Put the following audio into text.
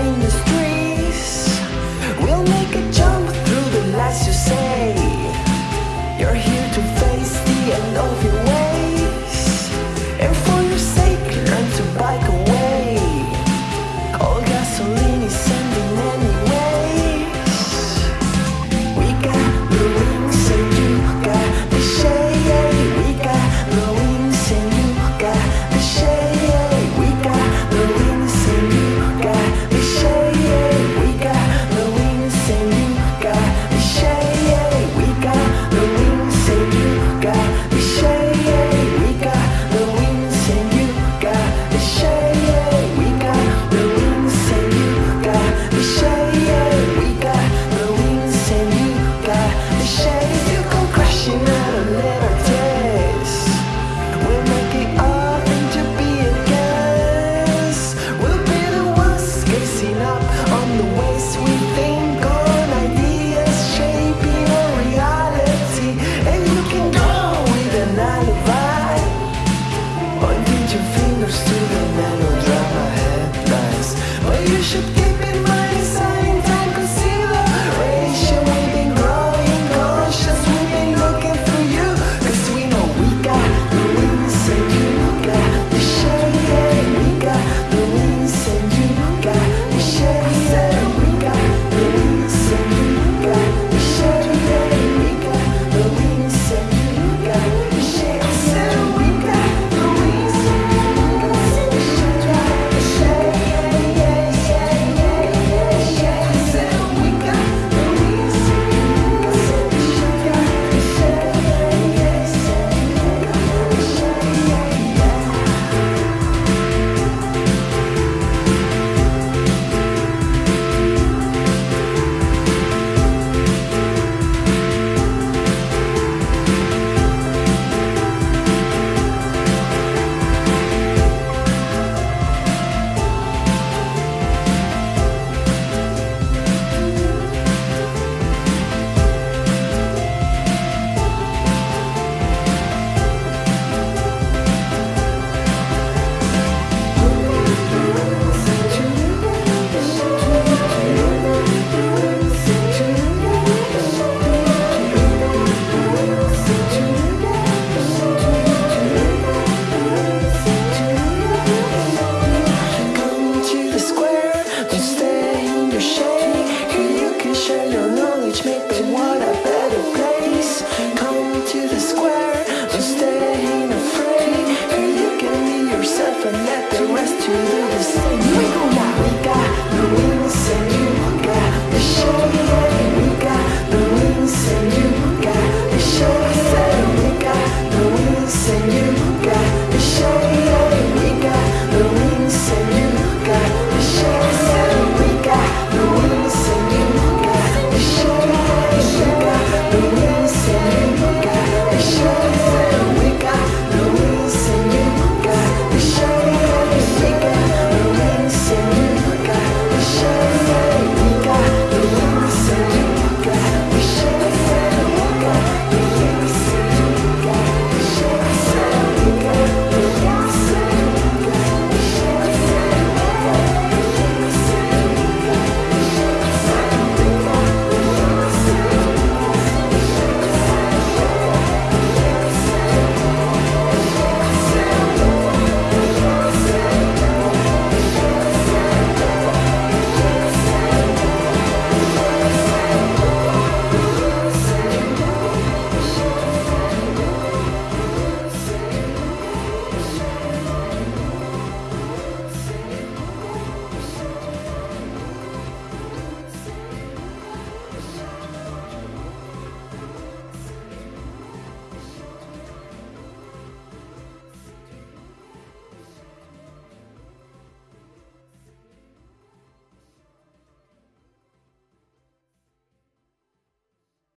coming you can share your knowledge, make the world a better place. Come to the square, don't stay afraid. You can be yourself and let the rest to do the same. We go we got the wings and you got the shade.